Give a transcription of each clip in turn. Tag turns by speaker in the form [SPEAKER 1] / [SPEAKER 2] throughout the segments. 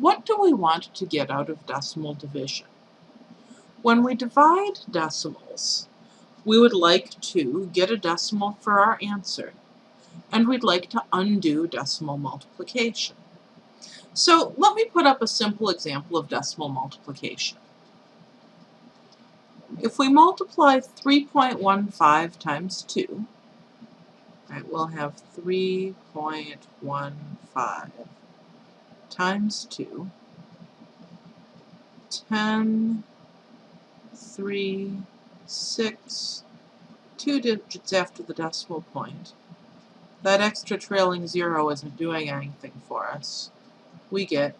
[SPEAKER 1] what do we want to get out of decimal division? When we divide decimals, we would like to get a decimal for our answer, and we'd like to undo decimal multiplication. So let me put up a simple example of decimal multiplication. If we multiply 3.15 times 2, right, we'll have 3.15 times 2, 10, 3, 6, two digits after the decimal point. That extra trailing zero isn't doing anything for us. We get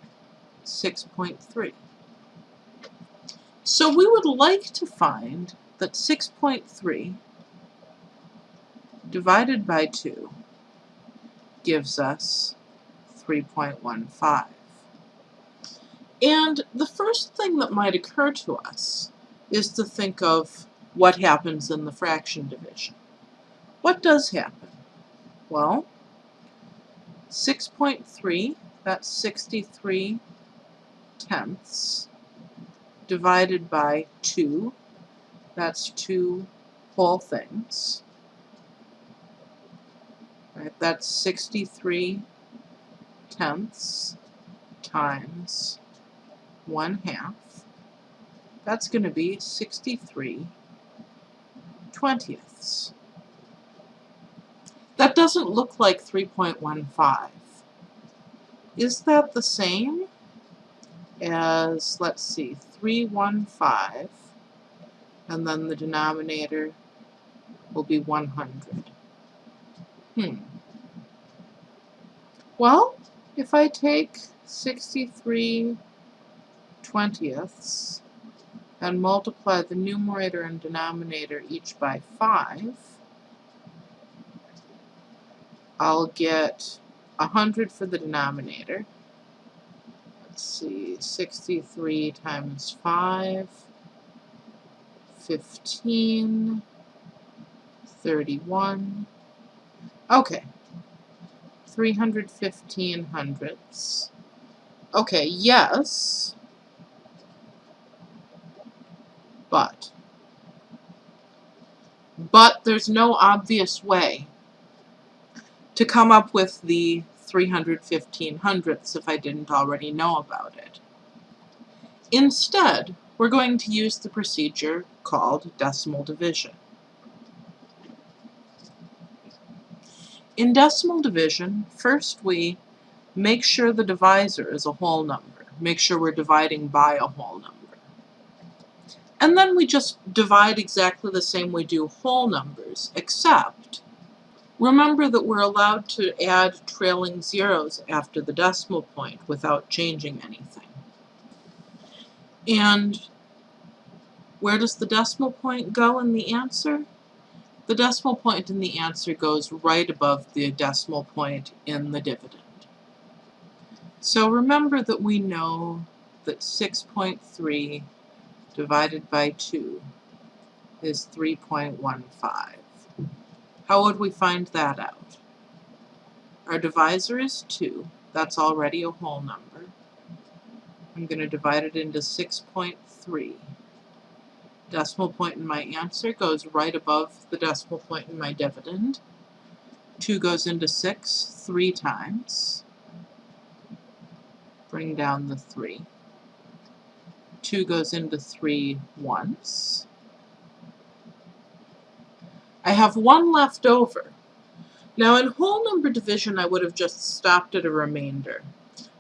[SPEAKER 1] 6.3. So we would like to find that 6.3 divided by 2 gives us 3.15. And the first thing that might occur to us is to think of what happens in the fraction division. What does happen? Well, 6.3, that's 63 tenths, divided by 2, that's two whole things. Right, that's 63 tenths times 1 half. That's going to be 63 twentieths. That doesn't look like 3.15. Is that the same as, let's see, 315, and then the denominator will be 100? Hmm. Well, if I take 63 twentieths and multiply the numerator and denominator each by 5, I'll get 100 for the denominator. Let's see, 63 times 5, 15, 31. Okay, 315 hundredths. Okay, yes, but. But there's no obvious way to come up with the 315 hundredths if I didn't already know about it. Instead, we're going to use the procedure called decimal division. In decimal division, first we make sure the divisor is a whole number. Make sure we're dividing by a whole number. And then we just divide exactly the same we do whole numbers, except remember that we're allowed to add trailing zeros after the decimal point without changing anything. And where does the decimal point go in the answer? The decimal point in the answer goes right above the decimal point in the dividend. So remember that we know that 6.3 divided by 2 is 3.15. How would we find that out? Our divisor is 2. That's already a whole number. I'm going to divide it into 6.3. Decimal point in my answer goes right above the decimal point in my dividend. 2 goes into 6 three times. Bring down the 3. 2 goes into 3 once. I have 1 left over. Now in whole number division I would have just stopped at a remainder.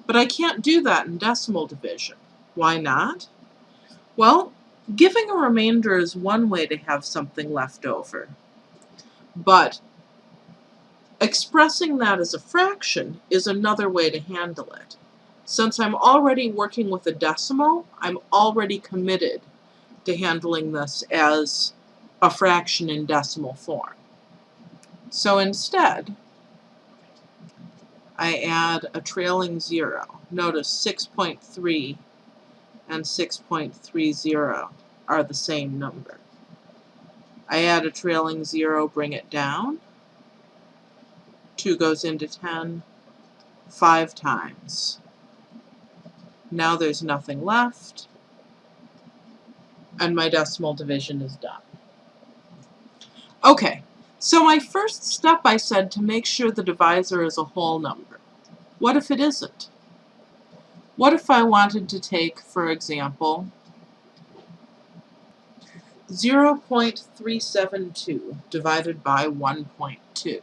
[SPEAKER 1] But I can't do that in decimal division. Why not? Well, giving a remainder is one way to have something left over. But expressing that as a fraction is another way to handle it. Since I'm already working with a decimal, I'm already committed to handling this as a fraction in decimal form. So instead, I add a trailing zero. Notice 6.3 and 6.30 are the same number. I add a trailing zero, bring it down. 2 goes into 10 five times. Now there's nothing left, and my decimal division is done. Okay, so my first step I said to make sure the divisor is a whole number. What if it isn't? What if I wanted to take, for example, 0.372 divided by 1.2?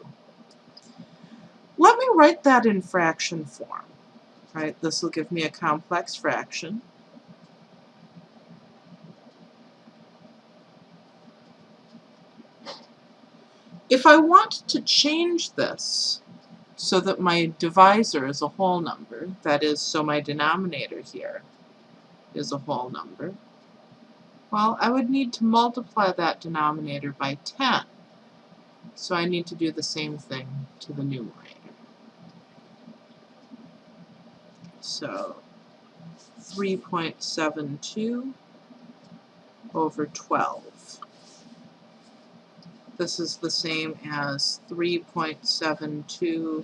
[SPEAKER 1] Let me write that in fraction form. This will give me a complex fraction. If I want to change this so that my divisor is a whole number, that is, so my denominator here is a whole number, well, I would need to multiply that denominator by 10. So I need to do the same thing to the numerator. So 3.72 over 12. This is the same as 3.72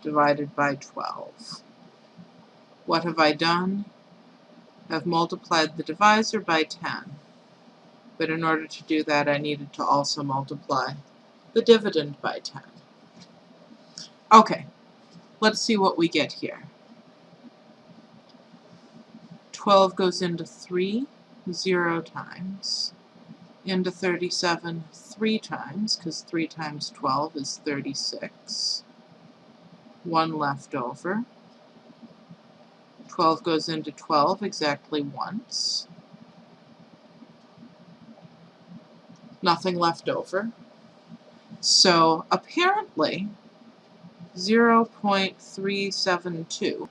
[SPEAKER 1] divided by 12. What have I done? I've multiplied the divisor by 10. But in order to do that, I needed to also multiply the dividend by 10. Okay, let's see what we get here. 12 goes into 3, 0 times into 37 three times, because 3 times 12 is 36. 1 left over. 12 goes into 12 exactly once. Nothing left over. So apparently 0.372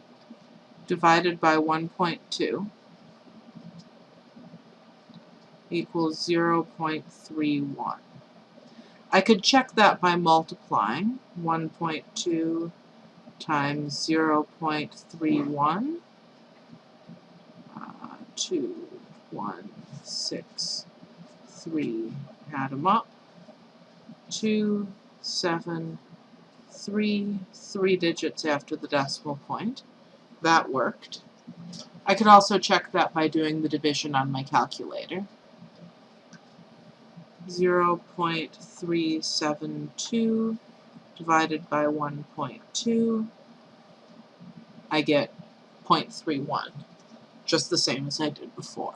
[SPEAKER 1] divided by 1.2 equals 0.31. I could check that by multiplying 1.2 times 0.31 uh, 2, 1, 6, 3, add them up, 2, 7, 3, 3 digits after the decimal point. That worked. I could also check that by doing the division on my calculator. 0.372 divided by 1.2, I get 0.31, just the same as I did before.